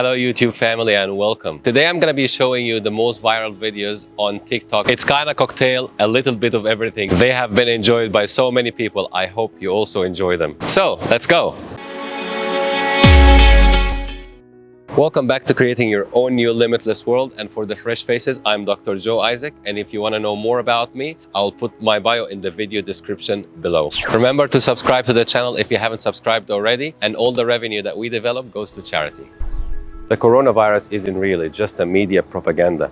Hello YouTube family and welcome. Today I'm gonna be showing you the most viral videos on TikTok. It's kind of cocktail, a little bit of everything. They have been enjoyed by so many people. I hope you also enjoy them. So let's go. Welcome back to creating your own new limitless world and for the fresh faces I'm Dr. Joe Isaac and if you want to know more about me I'll put my bio in the video description below. Remember to subscribe to the channel if you haven't subscribed already and all the revenue that we develop goes to charity. The coronavirus isn't really just a media propaganda.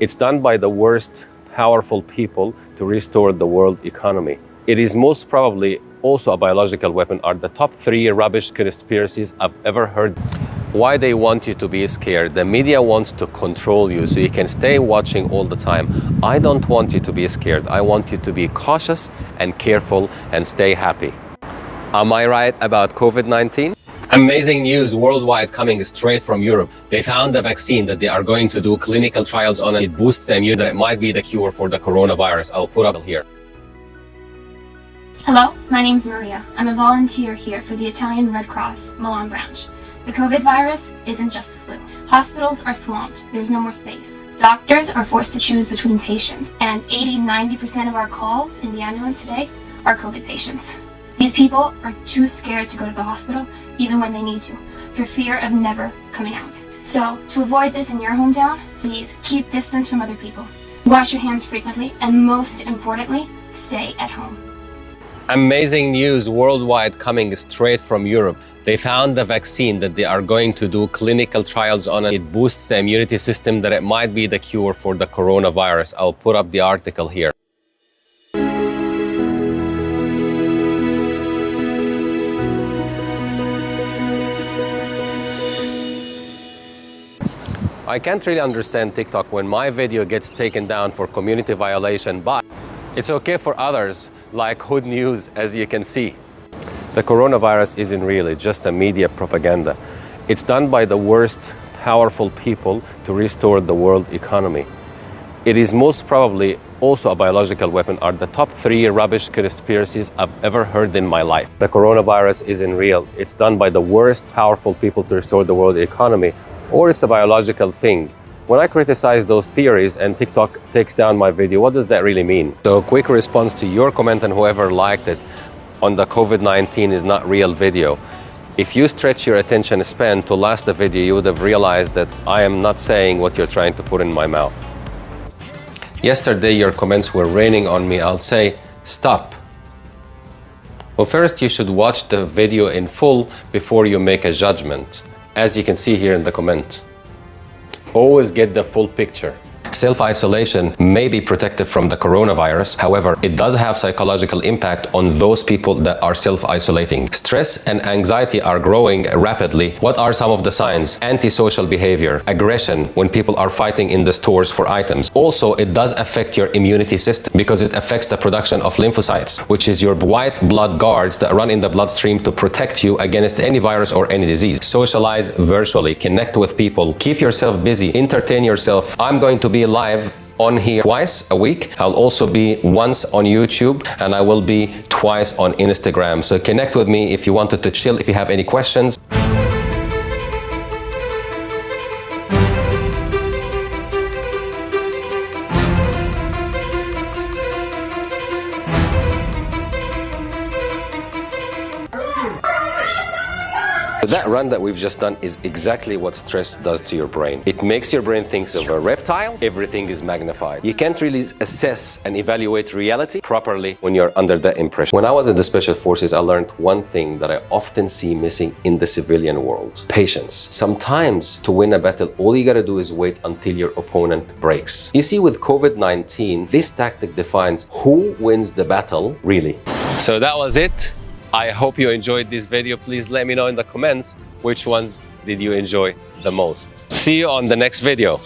It's done by the worst powerful people to restore the world economy. It is most probably also a biological weapon are the top three rubbish conspiracies I've ever heard why they want you to be scared. The media wants to control you so you can stay watching all the time. I don't want you to be scared. I want you to be cautious and careful and stay happy. Am I right about COVID-19? Amazing news worldwide coming straight from Europe. They found a vaccine that they are going to do clinical trials on. It boosts the immune that it might be the cure for the coronavirus. I'll put up here. Hello, my name is Maria. I'm a volunteer here for the Italian Red Cross Milan branch. The COVID virus isn't just the flu. Hospitals are swamped. There's no more space. Doctors are forced to choose between patients, and 80-90% of our calls in the ambulance today are COVID patients. These people are too scared to go to the hospital, even when they need to, for fear of never coming out. So, to avoid this in your hometown, please keep distance from other people. Wash your hands frequently, and most importantly, stay at home. Amazing news worldwide coming straight from Europe. They found the vaccine that they are going to do clinical trials on. It boosts the immunity system that it might be the cure for the coronavirus. I'll put up the article here. I can't really understand TikTok when my video gets taken down for community violation, but it's okay for others like Hood News, as you can see. The coronavirus isn't really just a media propaganda. It's done by the worst powerful people to restore the world economy. It is most probably also a biological weapon are the top three rubbish conspiracies I've ever heard in my life. The coronavirus isn't real. It's done by the worst powerful people to restore the world economy, or it's a biological thing. When I criticize those theories and TikTok takes down my video, what does that really mean? So quick response to your comment and whoever liked it on the COVID-19 is not real video. If you stretch your attention span to last the video, you would have realized that I am not saying what you're trying to put in my mouth. Yesterday, your comments were raining on me. I'll say, stop. Well, first you should watch the video in full before you make a judgment, as you can see here in the comment. Always get the full picture. Self-isolation may be protective from the coronavirus. However, it does have psychological impact on those people that are self-isolating. Stress and anxiety are growing rapidly. What are some of the signs? Antisocial behavior, aggression when people are fighting in the stores for items. Also, it does affect your immunity system because it affects the production of lymphocytes, which is your white blood guards that run in the bloodstream to protect you against any virus or any disease. Socialize virtually, connect with people, keep yourself busy, entertain yourself. I'm going to be be live on here twice a week. I'll also be once on YouTube and I will be twice on Instagram. So connect with me if you wanted to chill, if you have any questions. That run that we've just done is exactly what stress does to your brain. It makes your brain think of a reptile, everything is magnified. You can't really assess and evaluate reality properly when you're under that impression. When I was in the Special Forces, I learned one thing that I often see missing in the civilian world. Patience. Sometimes to win a battle, all you gotta do is wait until your opponent breaks. You see, with COVID-19, this tactic defines who wins the battle, really. So that was it. I hope you enjoyed this video. Please let me know in the comments which ones did you enjoy the most. See you on the next video.